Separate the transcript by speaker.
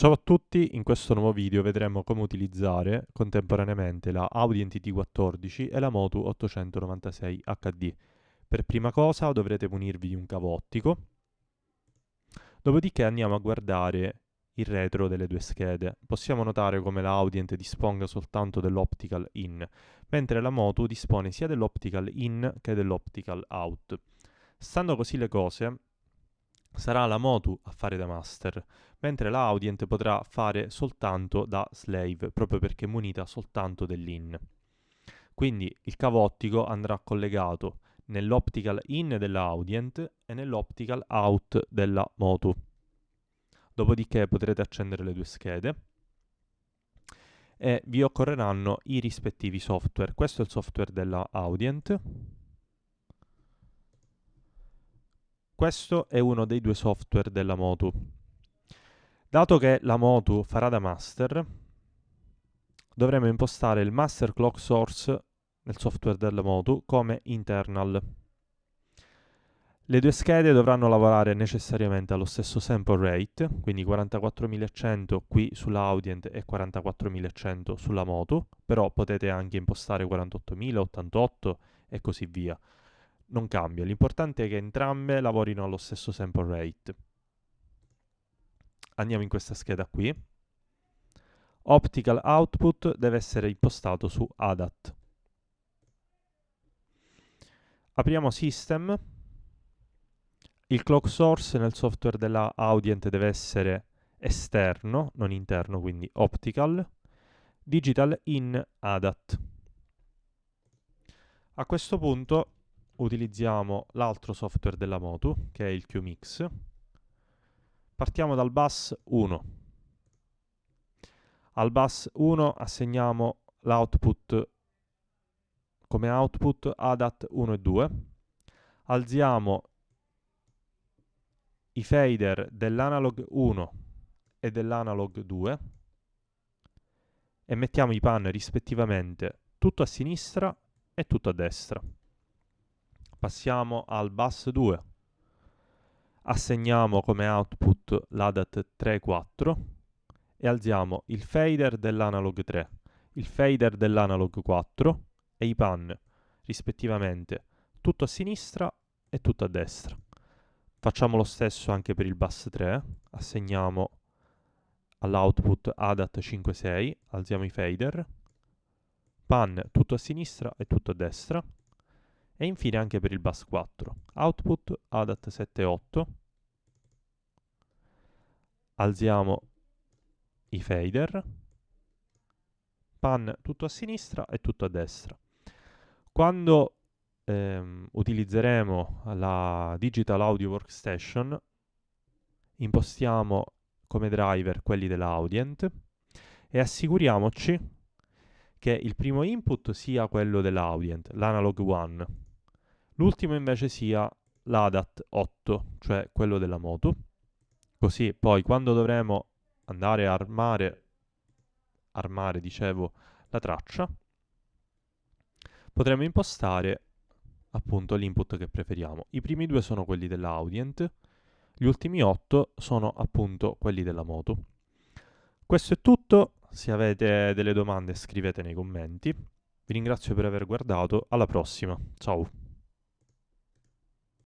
Speaker 1: Ciao a tutti, in questo nuovo video vedremo come utilizzare contemporaneamente la Audi NTT14 e la Motu 896 HD. Per prima cosa dovrete munirvi di un cavo ottico, dopodiché andiamo a guardare il retro delle due schede. Possiamo notare come la Audient disponga soltanto dell'optical in, mentre la Motu dispone sia dell'optical in che dell'optical out. Stando così le cose, sarà la Motu a fare da master, mentre la Audient potrà fare soltanto da slave, proprio perché è munita soltanto dell'in. Quindi il cavo ottico andrà collegato nell'optical in della Audient e nell'optical out della Motu. Dopodiché potrete accendere le due schede e vi occorreranno i rispettivi software. Questo è il software della Audient Questo è uno dei due software della Motu. Dato che la Motu farà da master, dovremo impostare il master clock source nel software della Motu come internal. Le due schede dovranno lavorare necessariamente allo stesso sample rate, quindi 44100 qui sulla Audient e 44100 sulla Motu, però potete anche impostare 48000, 88 e così via non cambia, l'importante è che entrambe lavorino allo stesso sample rate. Andiamo in questa scheda qui. Optical output deve essere impostato su ADAT. Apriamo System. Il clock source nel software della Audient deve essere esterno, non interno, quindi optical. Digital in ADAT. A questo punto utilizziamo l'altro software della Motu, che è il QMix. Partiamo dal bus 1. Al bus 1 assegniamo l'output come output ADAT 1 e 2. Alziamo i fader dell'analog 1 e dell'analog 2 e mettiamo i pan rispettivamente tutto a sinistra e tutto a destra passiamo al bus 2 assegniamo come output l'ADAT 3 4 e alziamo il fader dell'analog 3 il fader dell'analog 4 e i pan rispettivamente tutto a sinistra e tutto a destra. Facciamo lo stesso anche per il bus 3 assegniamo all'output ADAT 5 6 alziamo i fader. Pan tutto a sinistra e tutto a destra e infine anche per il bus 4. Output ADAT 7.8. Alziamo i fader. Pan tutto a sinistra e tutto a destra. Quando ehm, utilizzeremo la Digital Audio Workstation, impostiamo come driver quelli dell'Audient e assicuriamoci che il primo input sia quello dell'Audient, l'analog 1, L'ultimo invece sia l'ADAT 8, cioè quello della moto. Così poi quando dovremo andare a armare, armare dicevo, la traccia, potremo impostare appunto l'input che preferiamo. I primi due sono quelli dell'Audient, gli ultimi 8 sono appunto quelli della moto. Questo è tutto, se avete delle domande scrivete nei commenti. Vi ringrazio per aver guardato, alla prossima, ciao!